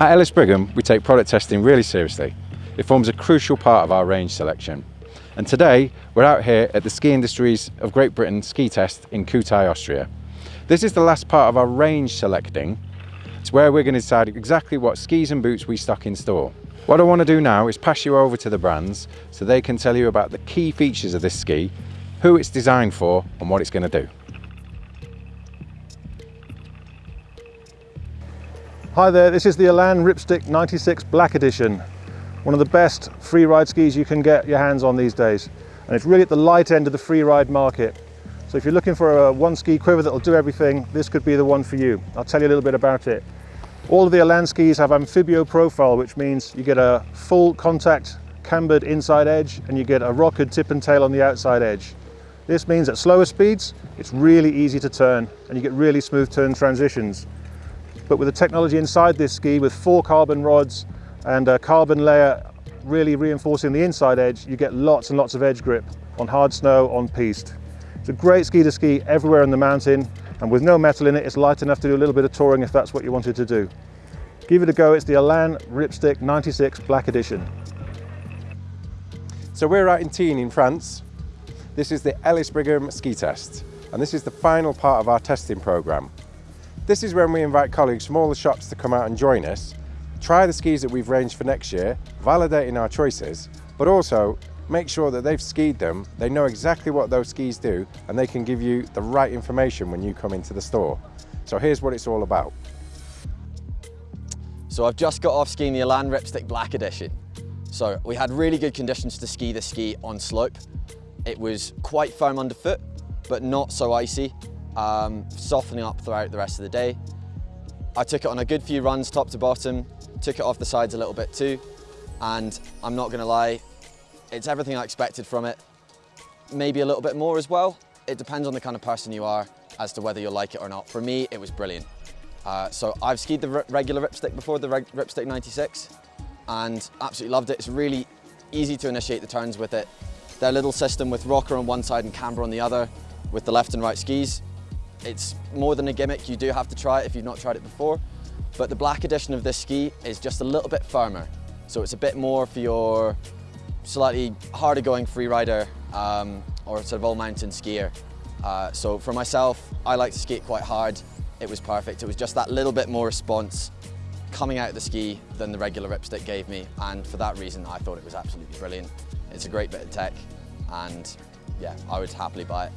At Ellis Brigham, we take product testing really seriously. It forms a crucial part of our range selection. And today, we're out here at the Ski Industries of Great Britain ski test in Kühtai, Austria. This is the last part of our range selecting. It's where we're going to decide exactly what skis and boots we stock in store. What I want to do now is pass you over to the brands so they can tell you about the key features of this ski, who it's designed for and what it's going to do. Hi there, this is the Elan Ripstick 96 Black Edition. One of the best free ride skis you can get your hands on these days. And it's really at the light end of the free ride market. So if you're looking for a one ski quiver that'll do everything, this could be the one for you. I'll tell you a little bit about it. All of the Elan skis have amphibio profile, which means you get a full contact cambered inside edge and you get a rockered tip and tail on the outside edge. This means at slower speeds, it's really easy to turn and you get really smooth turn transitions. But with the technology inside this ski with four carbon rods and a carbon layer really reinforcing the inside edge, you get lots and lots of edge grip on hard snow, on piste. It's a great ski to ski everywhere in the mountain and with no metal in it, it's light enough to do a little bit of touring if that's what you wanted to do. Give it a go, it's the Elan Ripstick 96 Black Edition. So we're out in Tignes in France. This is the Ellis Brigham ski test and this is the final part of our testing programme. This is when we invite colleagues from all the shops to come out and join us, try the skis that we've ranged for next year, validating our choices, but also make sure that they've skied them, they know exactly what those skis do, and they can give you the right information when you come into the store. So here's what it's all about. So I've just got off skiing the Elan Ripstick Black Edition. So we had really good conditions to ski the ski on slope. It was quite firm underfoot, but not so icy um, softening up throughout the rest of the day. I took it on a good few runs top to bottom, took it off the sides a little bit too, and I'm not gonna lie, it's everything I expected from it. Maybe a little bit more as well. It depends on the kind of person you are as to whether you'll like it or not. For me, it was brilliant. Uh, so I've skied the regular Ripstick before, the Ripstick 96, and absolutely loved it. It's really easy to initiate the turns with it. Their little system with rocker on one side and camber on the other with the left and right skis it's more than a gimmick, you do have to try it if you've not tried it before. But the black edition of this ski is just a little bit firmer. So it's a bit more for your slightly harder going free rider um, or sort of all mountain skier. Uh, so for myself, I like to skate quite hard. It was perfect. It was just that little bit more response coming out of the ski than the regular ripstick gave me. And for that reason, I thought it was absolutely brilliant. It's a great bit of tech and yeah, I would happily buy it.